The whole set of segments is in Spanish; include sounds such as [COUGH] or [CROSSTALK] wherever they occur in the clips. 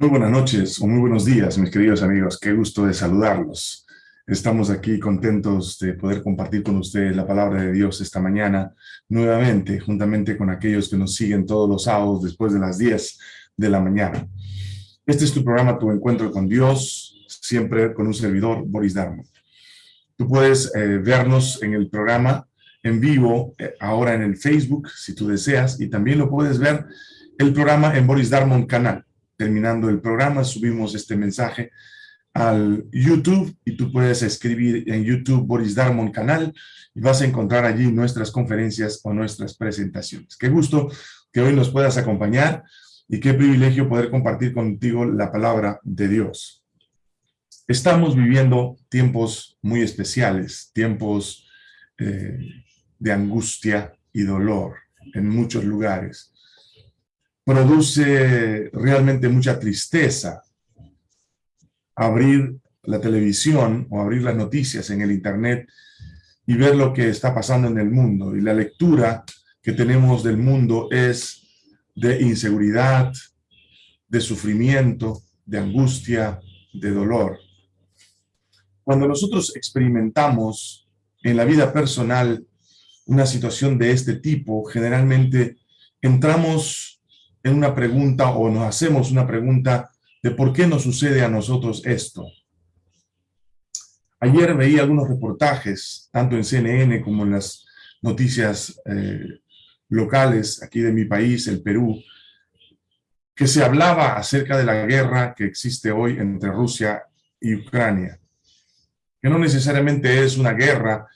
Muy buenas noches o muy buenos días, mis queridos amigos. Qué gusto de saludarlos. Estamos aquí contentos de poder compartir con ustedes la palabra de Dios esta mañana, nuevamente, juntamente con aquellos que nos siguen todos los sábados después de las 10 de la mañana. Este es tu programa, Tu Encuentro con Dios, siempre con un servidor, Boris Darmo. Tú puedes eh, vernos en el programa en vivo, eh, ahora en el Facebook, si tú deseas, y también lo puedes ver el programa en Boris Darmon canal terminando el programa, subimos este mensaje al YouTube y tú puedes escribir en YouTube Boris Darmon canal y vas a encontrar allí nuestras conferencias o nuestras presentaciones. Qué gusto que hoy nos puedas acompañar y qué privilegio poder compartir contigo la palabra de Dios. Estamos viviendo tiempos muy especiales, tiempos eh, de angustia y dolor en muchos lugares produce realmente mucha tristeza abrir la televisión o abrir las noticias en el internet y ver lo que está pasando en el mundo. Y la lectura que tenemos del mundo es de inseguridad, de sufrimiento, de angustia, de dolor. Cuando nosotros experimentamos en la vida personal una situación de este tipo, generalmente entramos en una pregunta o nos hacemos una pregunta de por qué nos sucede a nosotros esto. Ayer veí algunos reportajes, tanto en CNN como en las noticias eh, locales aquí de mi país, el Perú, que se hablaba acerca de la guerra que existe hoy entre Rusia y Ucrania. Que no necesariamente es una guerra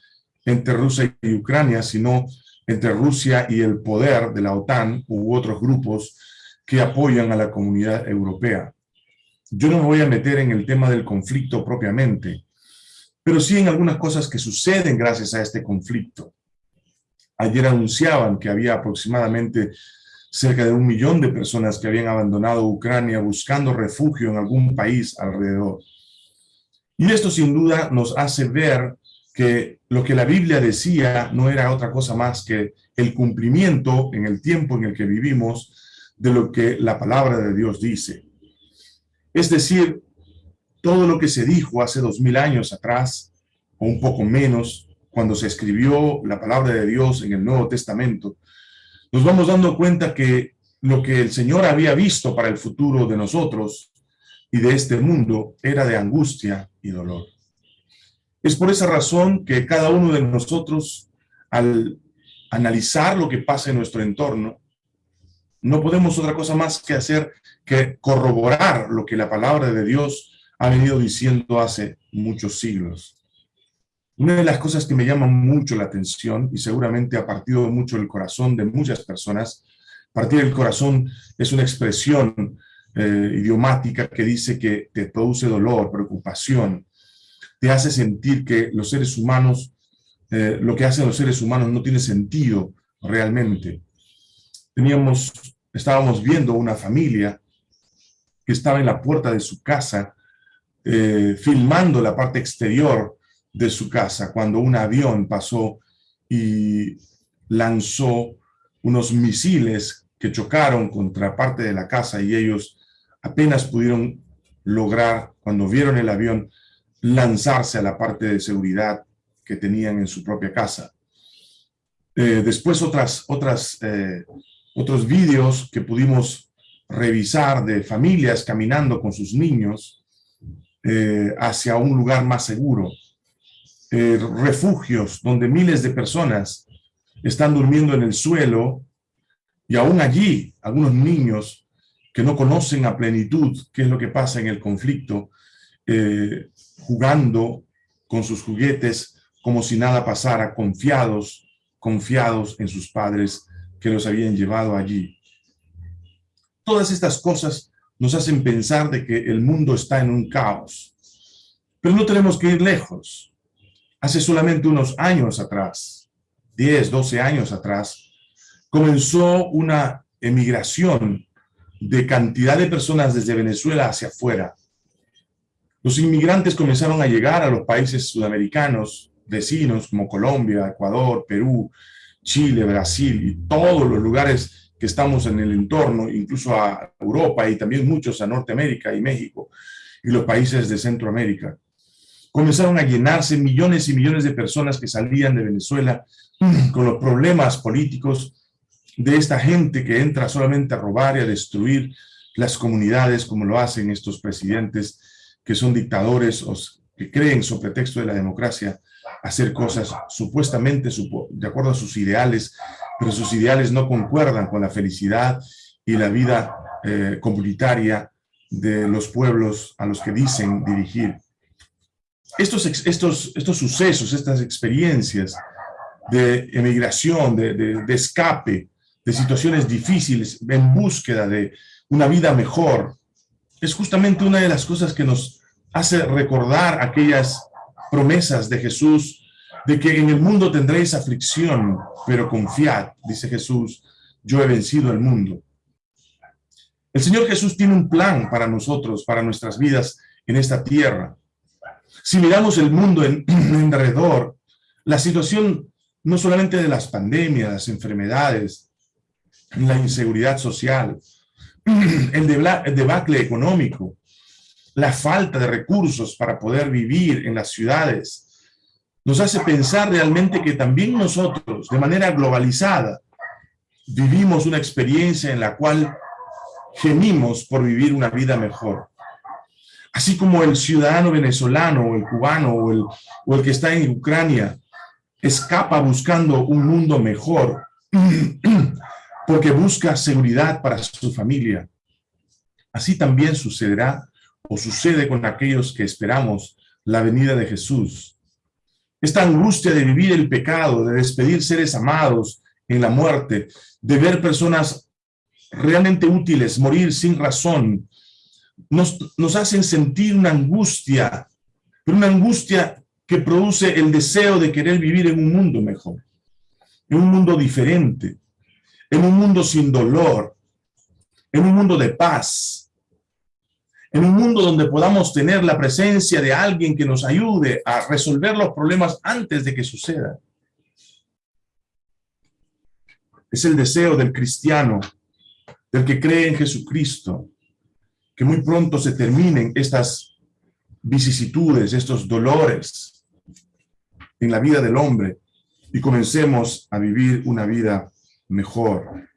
entre Rusia y Ucrania, sino entre Rusia y el poder de la OTAN u otros grupos que apoyan a la comunidad europea. Yo no me voy a meter en el tema del conflicto propiamente, pero sí en algunas cosas que suceden gracias a este conflicto. Ayer anunciaban que había aproximadamente cerca de un millón de personas que habían abandonado Ucrania buscando refugio en algún país alrededor. Y esto sin duda nos hace ver que lo que la Biblia decía no era otra cosa más que el cumplimiento en el tiempo en el que vivimos de lo que la palabra de Dios dice. Es decir, todo lo que se dijo hace dos mil años atrás, o un poco menos, cuando se escribió la palabra de Dios en el Nuevo Testamento, nos vamos dando cuenta que lo que el Señor había visto para el futuro de nosotros y de este mundo era de angustia y dolor. Es por esa razón que cada uno de nosotros, al analizar lo que pasa en nuestro entorno, no podemos otra cosa más que hacer que corroborar lo que la palabra de Dios ha venido diciendo hace muchos siglos. Una de las cosas que me llama mucho la atención y seguramente ha partido mucho el corazón de muchas personas, partir el corazón es una expresión eh, idiomática que dice que te produce dolor, preocupación, te hace sentir que los seres humanos, eh, lo que hacen los seres humanos no tiene sentido realmente. Teníamos, estábamos viendo una familia que estaba en la puerta de su casa, eh, filmando la parte exterior de su casa, cuando un avión pasó y lanzó unos misiles que chocaron contra parte de la casa y ellos apenas pudieron lograr, cuando vieron el avión, lanzarse a la parte de seguridad que tenían en su propia casa. Eh, después otras, otras, eh, otros vídeos que pudimos revisar de familias caminando con sus niños eh, hacia un lugar más seguro. refugios donde miles de personas están durmiendo en el suelo y aún allí algunos niños que no conocen a plenitud qué es lo que pasa en el conflicto, jugando con sus juguetes como si nada pasara, confiados, confiados en sus padres que los habían llevado allí. Todas estas cosas nos hacen pensar de que el mundo está en un caos. Pero no tenemos que ir lejos. Hace solamente unos años atrás, 10, 12 años atrás, comenzó una emigración de cantidad de personas desde Venezuela hacia afuera, los inmigrantes comenzaron a llegar a los países sudamericanos vecinos como Colombia, Ecuador, Perú, Chile, Brasil y todos los lugares que estamos en el entorno, incluso a Europa y también muchos a Norteamérica y México y los países de Centroamérica. Comenzaron a llenarse millones y millones de personas que salían de Venezuela [CLEARS THROAT] con los problemas políticos de esta gente que entra solamente a robar y a destruir las comunidades como lo hacen estos presidentes que son dictadores o que creen, sobre pretexto de la democracia, hacer cosas supuestamente de acuerdo a sus ideales, pero sus ideales no concuerdan con la felicidad y la vida eh, comunitaria de los pueblos a los que dicen dirigir. Estos, estos, estos sucesos, estas experiencias de emigración, de, de escape, de situaciones difíciles, en búsqueda de una vida mejor, es justamente una de las cosas que nos hace recordar aquellas promesas de Jesús de que en el mundo tendréis aflicción, pero confiad, dice Jesús, yo he vencido el mundo. El Señor Jesús tiene un plan para nosotros, para nuestras vidas en esta tierra. Si miramos el mundo en, [CLEARS THROAT] alrededor, la situación no solamente de las pandemias, las enfermedades, la inseguridad social, [CLEARS THROAT] el debacle económico, la falta de recursos para poder vivir en las ciudades, nos hace pensar realmente que también nosotros, de manera globalizada, vivimos una experiencia en la cual gemimos por vivir una vida mejor. Así como el ciudadano venezolano o el cubano o el, o el que está en Ucrania escapa buscando un mundo mejor [CLEARS THROAT] porque busca seguridad para su familia. Así también sucederá o sucede con aquellos que esperamos la venida de Jesús. Esta angustia de vivir el pecado, de despedir seres amados en la muerte, de ver personas realmente útiles morir sin razón, nos, nos hacen sentir una angustia, pero una angustia que produce el deseo de querer vivir en un mundo mejor, en un mundo diferente, en un mundo sin dolor, en un mundo de paz, en un mundo donde podamos tener la presencia de alguien que nos ayude a resolver los problemas antes de que sucedan. Es el deseo del cristiano, del que cree en Jesucristo, que muy pronto se terminen estas vicisitudes, estos dolores en la vida del hombre y comencemos a vivir una vida mejor.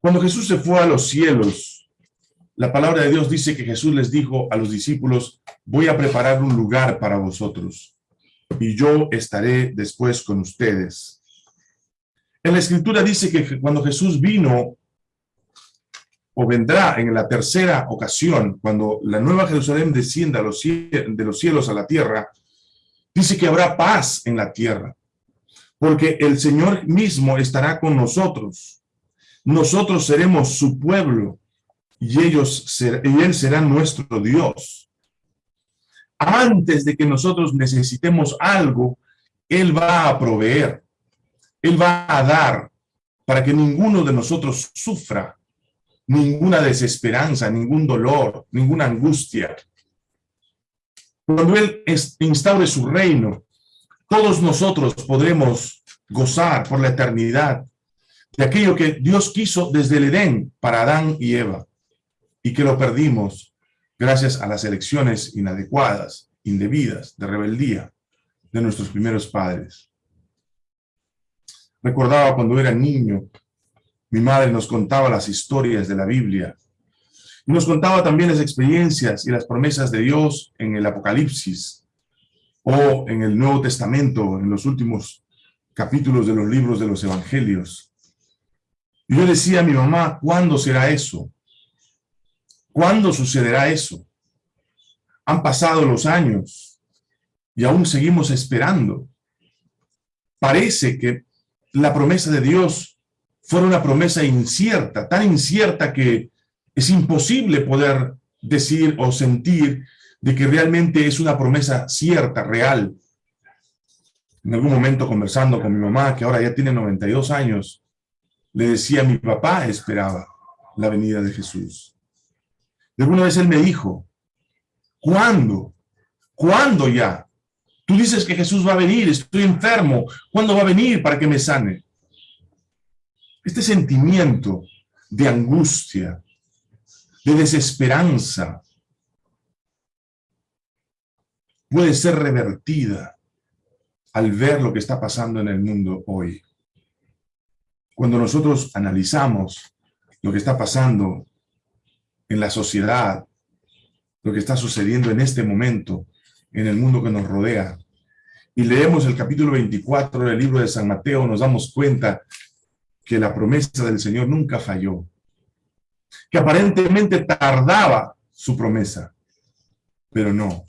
Cuando Jesús se fue a los cielos, la palabra de Dios dice que Jesús les dijo a los discípulos, voy a preparar un lugar para vosotros, y yo estaré después con ustedes. En la Escritura dice que cuando Jesús vino, o vendrá en la tercera ocasión, cuando la nueva Jerusalén descienda de los cielos a la tierra, dice que habrá paz en la tierra, porque el Señor mismo estará con nosotros. Nosotros seremos su pueblo, y, ellos y Él será nuestro Dios. Antes de que nosotros necesitemos algo, Él va a proveer, Él va a dar para que ninguno de nosotros sufra ninguna desesperanza, ningún dolor, ninguna angustia. Cuando Él instaure su reino, todos nosotros podremos gozar por la eternidad de aquello que Dios quiso desde el Edén para Adán y Eva y que lo perdimos gracias a las elecciones inadecuadas, indebidas, de rebeldía de nuestros primeros padres. Recordaba cuando era niño, mi madre nos contaba las historias de la Biblia y nos contaba también las experiencias y las promesas de Dios en el Apocalipsis o en el Nuevo Testamento, en los últimos capítulos de los libros de los Evangelios. Y yo decía a mi mamá, ¿cuándo será eso? ¿Cuándo sucederá eso? Han pasado los años y aún seguimos esperando. Parece que la promesa de Dios fue una promesa incierta, tan incierta que es imposible poder decir o sentir de que realmente es una promesa cierta, real. En algún momento conversando con mi mamá, que ahora ya tiene 92 años, le decía, mi papá esperaba la venida de Jesús. De alguna vez él me dijo, ¿cuándo? ¿Cuándo ya? Tú dices que Jesús va a venir, estoy enfermo. ¿Cuándo va a venir para que me sane? este sentimiento de angustia, de desesperanza, puede ser revertida al ver lo que está pasando en el mundo hoy. Cuando nosotros analizamos lo que está pasando en la sociedad, lo que está sucediendo en este momento en el mundo que nos rodea, y leemos el capítulo 24 del libro de San Mateo, nos damos cuenta que la promesa del Señor nunca falló, que aparentemente tardaba su promesa, pero no.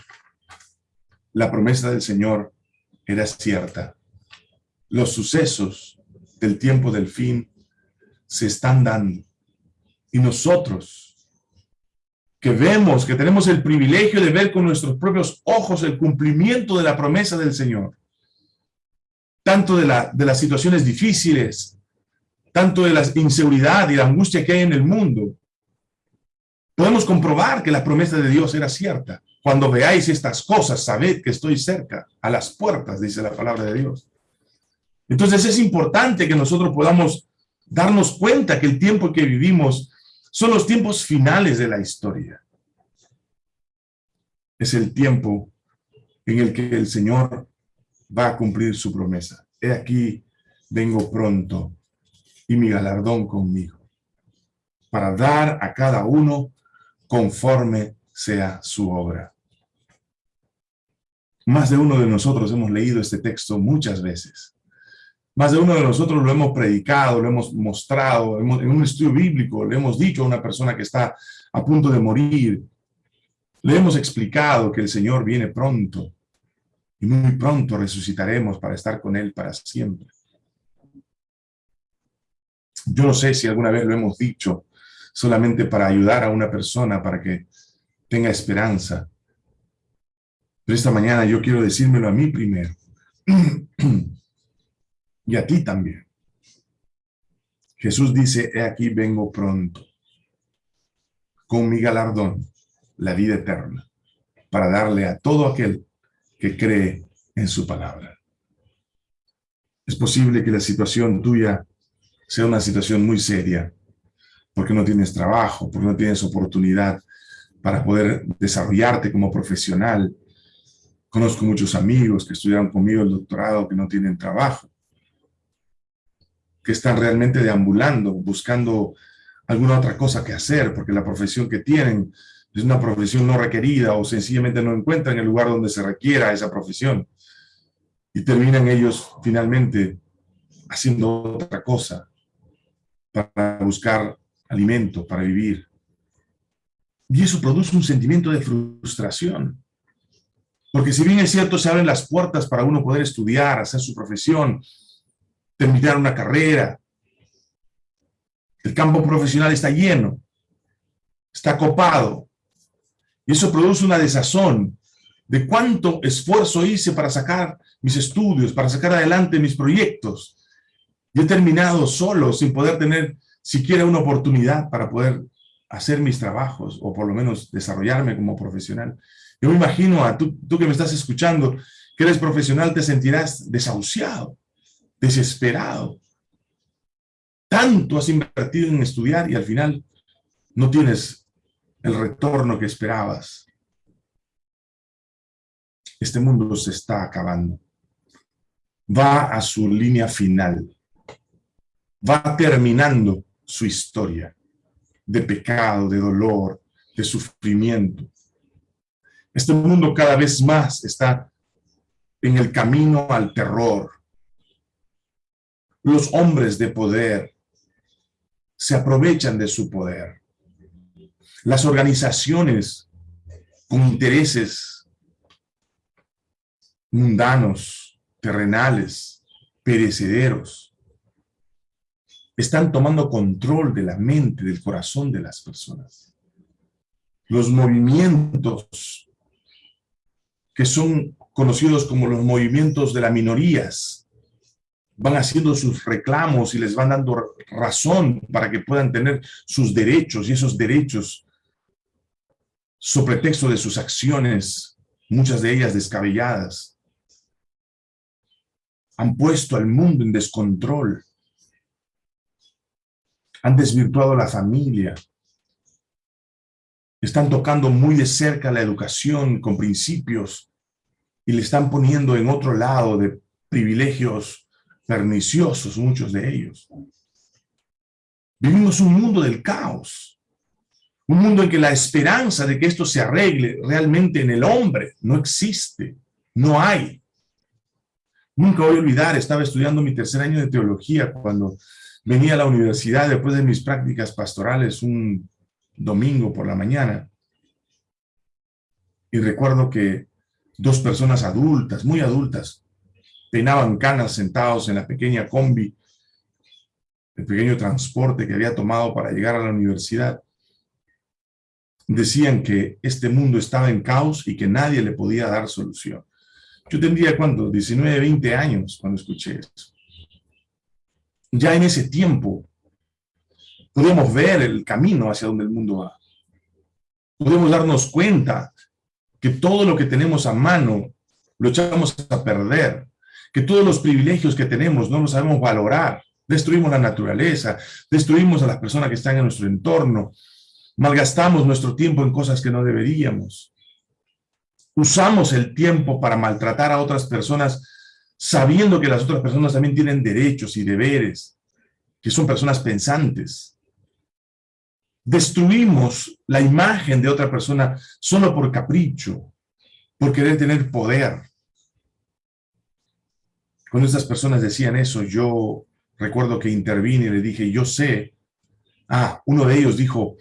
La promesa del Señor era cierta. Los sucesos del tiempo del fin se están dando. Y nosotros, que vemos, que tenemos el privilegio de ver con nuestros propios ojos el cumplimiento de la promesa del Señor, tanto de, la, de las situaciones difíciles, tanto de la inseguridad y la angustia que hay en el mundo, podemos comprobar que la promesa de Dios era cierta. Cuando veáis estas cosas, sabed que estoy cerca, a las puertas, dice la palabra de Dios. Entonces es importante que nosotros podamos darnos cuenta que el tiempo que vivimos son los tiempos finales de la historia. Es el tiempo en el que el Señor va a cumplir su promesa. He aquí, vengo pronto, y mi galardón conmigo, para dar a cada uno conforme sea su obra. Más de uno de nosotros hemos leído este texto muchas veces. Más de uno de nosotros lo hemos predicado, lo hemos mostrado, en un estudio bíblico le hemos dicho a una persona que está a punto de morir, le hemos explicado que el Señor viene pronto y muy pronto resucitaremos para estar con Él para siempre. Yo no sé si alguna vez lo hemos dicho solamente para ayudar a una persona para que tenga esperanza. Pero esta mañana yo quiero decírmelo a mí primero. [CLEARS THROAT] y a ti también. Jesús dice, he aquí vengo pronto, con mi galardón, la vida eterna, para darle a todo aquel que cree en su palabra. Es posible que la situación tuya sea una situación muy seria, porque no tienes trabajo, porque no tienes oportunidad para poder desarrollarte como profesional. Conozco muchos amigos que estudiaron conmigo el doctorado que no tienen trabajo que están realmente deambulando, buscando alguna otra cosa que hacer, porque la profesión que tienen es una profesión no requerida o sencillamente no encuentran el lugar donde se requiera esa profesión. Y terminan ellos finalmente haciendo otra cosa para buscar alimento, para vivir. Y eso produce un sentimiento de frustración. Porque si bien es cierto, se abren las puertas para uno poder estudiar, hacer su profesión, terminar una carrera. El campo profesional está lleno, está copado. Y eso produce una desazón de cuánto esfuerzo hice para sacar mis estudios, para sacar adelante mis proyectos. Y he terminado solo, sin poder tener siquiera una oportunidad para poder hacer mis trabajos, o por lo menos desarrollarme como profesional. Yo me imagino a tú, tú que me estás escuchando, que eres profesional, te sentirás desahuciado desesperado. Tanto has invertido en estudiar y al final no tienes el retorno que esperabas. Este mundo se está acabando. Va a su línea final. Va terminando su historia de pecado, de dolor, de sufrimiento. Este mundo cada vez más está en el camino al terror, los hombres de poder se aprovechan de su poder. Las organizaciones con intereses mundanos, terrenales, perecederos, están tomando control de la mente, del corazón de las personas. Los movimientos que son conocidos como los movimientos de las minorías, van haciendo sus reclamos y les van dando razón para que puedan tener sus derechos y esos derechos sobre pretexto de sus acciones, muchas de ellas descabelladas, han puesto al mundo en descontrol. Han desvirtuado la familia. Están tocando muy de cerca la educación con principios y le están poniendo en otro lado de privilegios perniciosos, muchos de ellos. Vivimos un mundo del caos, un mundo en que la esperanza de que esto se arregle realmente en el hombre no existe, no hay. Nunca voy a olvidar, estaba estudiando mi tercer año de teología cuando venía a la universidad después de mis prácticas pastorales un domingo por la mañana. Y recuerdo que dos personas adultas, muy adultas, peinaban canas sentados en la pequeña combi, el pequeño transporte que había tomado para llegar a la universidad. Decían que este mundo estaba en caos y que nadie le podía dar solución. Yo tendría, ¿cuánto? 19, 20 años cuando escuché eso. Ya en ese tiempo podemos ver el camino hacia donde el mundo va. Podemos darnos cuenta que todo lo que tenemos a mano lo echamos a perder, que todos los privilegios que tenemos no los sabemos valorar, destruimos la naturaleza, destruimos a las personas que están en nuestro entorno, malgastamos nuestro tiempo en cosas que no deberíamos. Usamos el tiempo para maltratar a otras personas sabiendo que las otras personas también tienen derechos y deberes, que son personas pensantes. Destruimos la imagen de otra persona solo por capricho, por querer tener poder. Cuando estas personas decían eso, yo recuerdo que intervine y le dije, yo sé. Ah, uno de ellos dijo,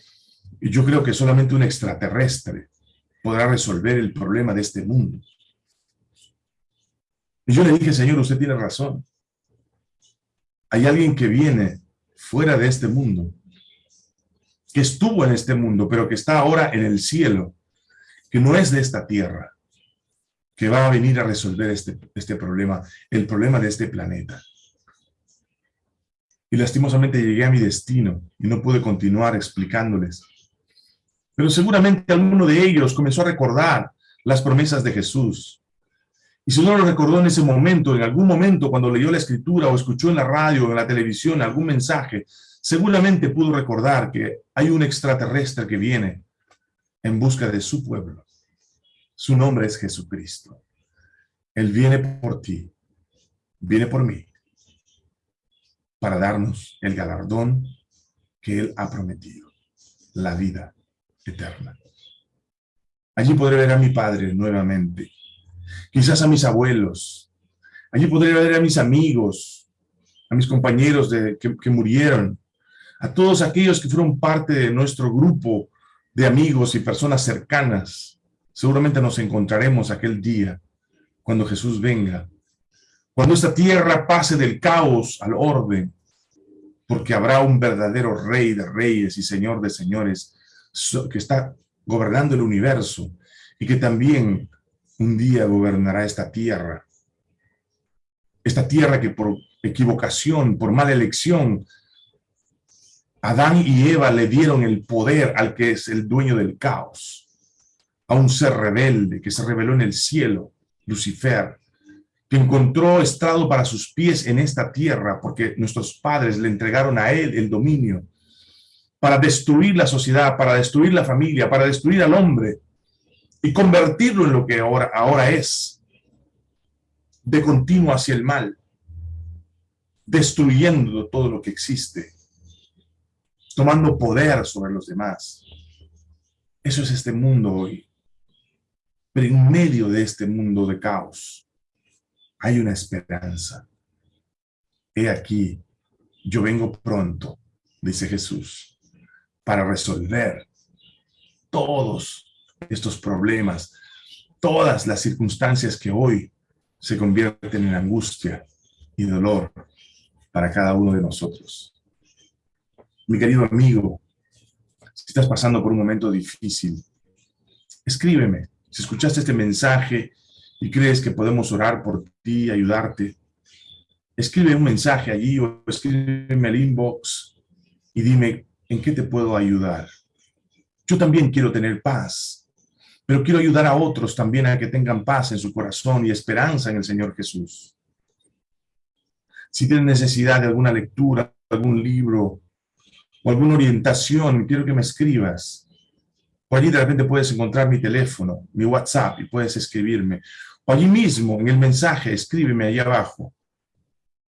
yo creo que solamente un extraterrestre podrá resolver el problema de este mundo. Y yo le dije, Señor, usted tiene razón. Hay alguien que viene fuera de este mundo, que estuvo en este mundo, pero que está ahora en el cielo, que no es de esta tierra, que va a venir a resolver este, este problema, el problema de este planeta. Y lastimosamente llegué a mi destino y no pude continuar explicándoles pero seguramente alguno de ellos comenzó a recordar las promesas de Jesús. Y si no lo recordó en ese momento, en algún momento cuando leyó la escritura o escuchó en la radio o en la televisión algún mensaje, seguramente pudo recordar que hay un extraterrestre que viene en busca de su pueblo. Su nombre es Jesucristo. Él viene por ti, viene por mí, para darnos el galardón que Él ha prometido, la vida eterna. Allí podré ver a mi padre nuevamente, quizás a mis abuelos. Allí podré ver a mis amigos, a mis compañeros de, que, que murieron, todos aquellos que fueron parte de nuestro grupo de amigos y personas cercanas. Seguramente nos encontraremos aquel día cuando Jesús venga, cuando esta tierra pase del caos al orden, porque habrá un verdadero rey de reyes y señor de señores que está gobernando el universo y que también un día gobernará esta tierra. Esta tierra que por equivocación, por mala elección, Adán y Eva le dieron el poder al que es el dueño del caos, a un ser rebelde que se reveló en el cielo, Lucifer, que encontró estrado para sus pies en esta tierra porque nuestros padres le entregaron a él el dominio para destruir la sociedad, para destruir la familia, para destruir al hombre y convertirlo en lo que ahora, ahora es, de continuo hacia el mal, destruyendo todo lo que existe, tomando poder sobre los demás. Eso es este mundo hoy. Pero en medio de este mundo de caos, hay una esperanza. He aquí, yo vengo pronto, dice Jesús para resolver todos estos problemas, todas las circunstancias que hoy se convierten en angustia y dolor para cada uno de nosotros. Mi querido amigo, si estás pasando por un momento difícil, escríbeme. Si escuchaste este mensaje y crees que podemos orar por ti, ayudarte, escribe un mensaje allí o escríbeme al inbox y dime ¿En qué te puedo ayudar? Yo también quiero tener paz, pero quiero ayudar a otros también a que tengan paz en su corazón y esperanza en el Señor Jesús. Si tienes necesidad de alguna lectura, algún libro, alguna orientación, quiero que me escribas. O allí de repente puedes encontrar mi teléfono, mi WhatsApp, y puedes escribirme. O allí mismo, en el mensaje, escríbeme ahí abajo.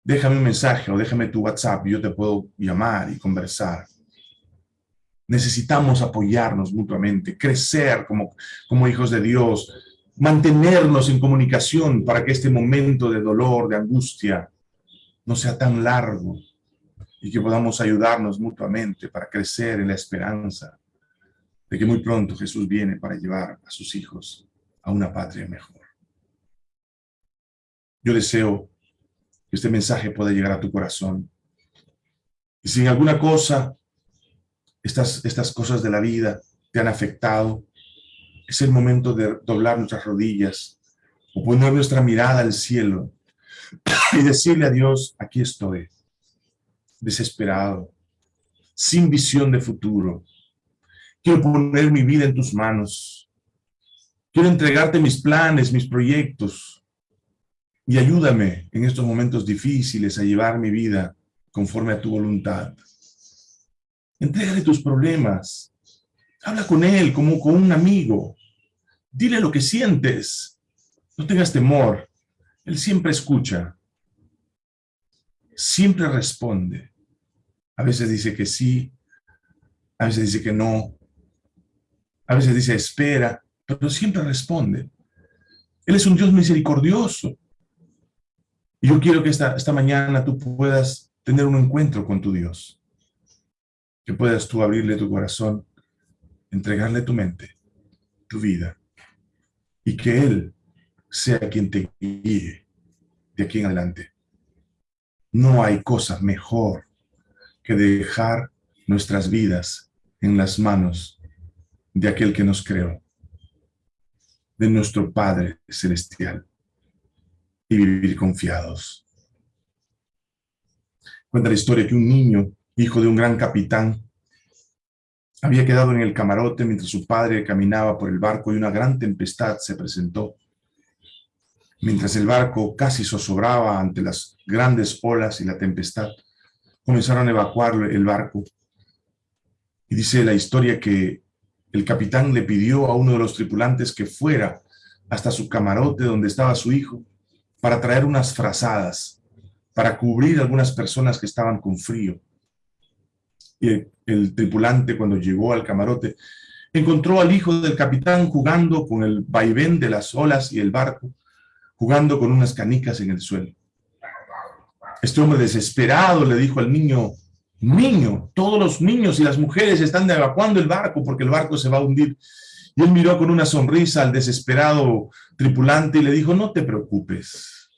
Déjame un mensaje o déjame tu WhatsApp, y yo te puedo llamar y conversar. Necesitamos apoyarnos mutuamente, crecer como, como hijos de Dios, mantenernos en comunicación para que este momento de dolor, de angustia, no sea tan largo y que podamos ayudarnos mutuamente para crecer en la esperanza de que muy pronto Jesús viene para llevar a sus hijos a una patria mejor. Yo deseo que este mensaje pueda llegar a tu corazón. Y si alguna cosa estas, estas cosas de la vida te han afectado, es el momento de doblar nuestras rodillas o poner nuestra mirada al cielo y decirle a Dios, aquí estoy, desesperado, sin visión de futuro. Quiero poner mi vida en tus manos. Quiero entregarte mis planes, mis proyectos. Y ayúdame en estos momentos difíciles a llevar mi vida conforme a tu voluntad. Entrégale tus problemas. Habla con él como con un amigo. Dile lo que sientes. No tengas temor. Él siempre escucha. Siempre responde. A veces dice que sí. A veces dice que no. A veces dice espera. Pero siempre responde. Él es un Dios misericordioso. Y yo quiero que esta, esta mañana tú puedas tener un encuentro con tu Dios que puedas tú abrirle tu corazón, entregarle tu mente, tu vida, y que Él sea quien te guíe de aquí en adelante. No hay cosa mejor que dejar nuestras vidas en las manos de aquel que nos creó, de nuestro Padre Celestial, y vivir confiados. Cuenta la historia que un niño hijo de un gran capitán, había quedado en el camarote mientras su padre caminaba por el barco y una gran tempestad se presentó. Mientras el barco casi zozobraba ante las grandes olas y la tempestad, comenzaron a evacuar el barco. Y dice la historia que el capitán le pidió a uno de los tripulantes que fuera hasta su camarote donde estaba su hijo para traer unas frazadas, para cubrir algunas personas que estaban con frío y el, tripulante cuando llegó al camarote encontró al hijo del capitán jugando con el vaivén de las olas y el barco, jugando con unas canicas en el suelo. Este hombre desesperado le dijo al niño, niño, todos los niños y las mujeres están evacuando el barco porque el barco se va a hundir. Y él miró con una sonrisa al desesperado tripulante y le dijo, no te preocupes,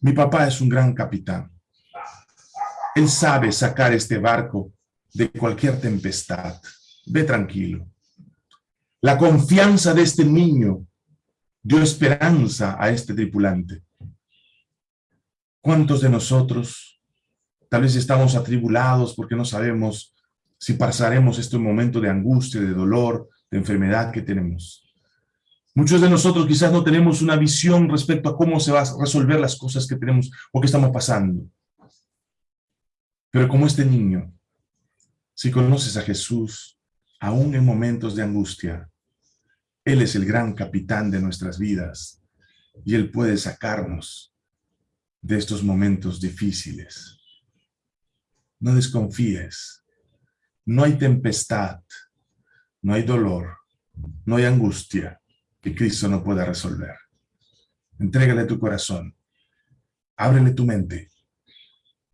mi papá es un gran capitán. Él sabe sacar este barco de cualquier tempestad. Ve tranquilo. La confianza de este niño dio esperanza a este tripulante. ¿Cuántos de nosotros tal vez estamos atribulados porque no sabemos si pasaremos este momento de angustia, de dolor, de enfermedad que tenemos? Muchos de nosotros quizás no tenemos una visión respecto a cómo se van a resolver las cosas que tenemos o que estamos pasando. Pero como este niño, si conoces a Jesús, aún en momentos de angustia, Él es el gran capitán de nuestras vidas y Él puede sacarnos de estos momentos difíciles. No desconfíes. No hay tempestad, no hay dolor, no hay angustia que Cristo no pueda resolver. Entrégale tu corazón, ábrele tu mente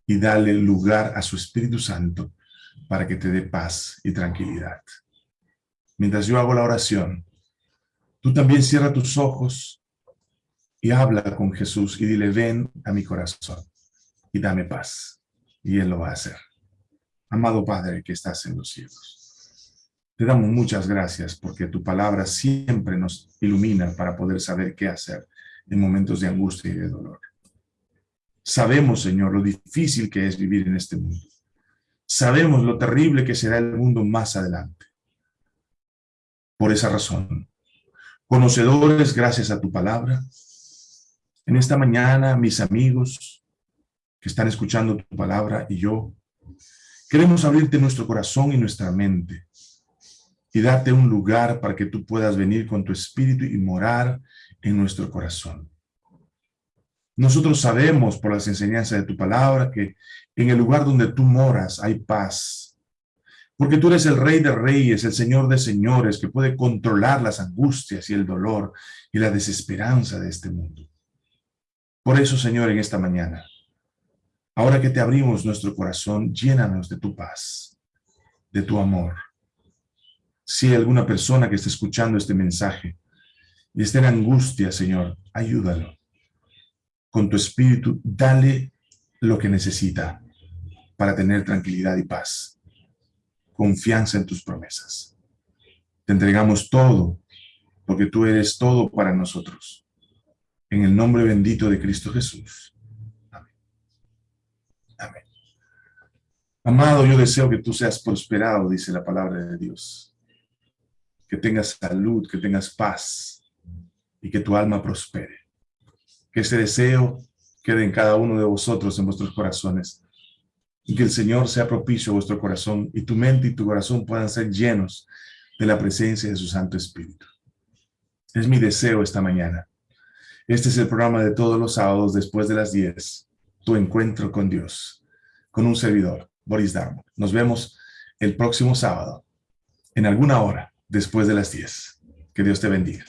y dale lugar a su Espíritu Santo para que te dé paz y tranquilidad. Mientras yo hago la oración, tú también cierra tus ojos y habla con Jesús y dile, ven a mi corazón y dame paz. Y Él lo va a hacer. Amado Padre que estás en los cielos, te damos muchas gracias porque tu palabra siempre nos ilumina para poder saber qué hacer en momentos de angustia y de dolor. Sabemos, Señor, lo difícil que es vivir en este mundo. Sabemos lo terrible que será el mundo más adelante. Por esa razón, conocedores, gracias a tu palabra, en esta mañana, mis amigos que están escuchando tu palabra y yo, Queremos abrirte nuestro corazón y nuestra mente y darte un lugar para que tú puedas venir con tu espíritu y morar en nuestro corazón. Nosotros sabemos por las enseñanzas de tu palabra que en el lugar donde tú moras hay paz. Porque tú eres el rey de reyes, el señor de señores, que puede controlar las angustias y el dolor y la desesperanza de este mundo. Por eso, Señor, en esta mañana, ahora que te abrimos nuestro corazón, llénanos de tu paz, de tu amor. Si hay alguna persona que esté escuchando este mensaje y esté en angustia, Señor, ayúdalo. Con tu espíritu, dale lo que necesita para tener tranquilidad y paz. Confianza en tus promesas. Te entregamos todo, porque tú eres todo para nosotros. En el nombre bendito de Cristo Jesús. Amén. Amado, yo deseo que tú seas prosperado, dice la palabra de Dios. Que tengas salud, que tengas paz y que tu alma prospere. Que ese deseo quede en cada uno de vosotros, en vuestros corazones. Y que el Señor sea propicio a vuestro corazón y tu mente y tu corazón puedan ser llenos de la presencia de su Santo Espíritu. Es mi deseo esta mañana este es el programa de todos los sábados después de las 10. Tu encuentro con Dios, con un servidor, Boris Darmo. Nos vemos el próximo sábado, en alguna hora, después de las 10. Que Dios te bendiga.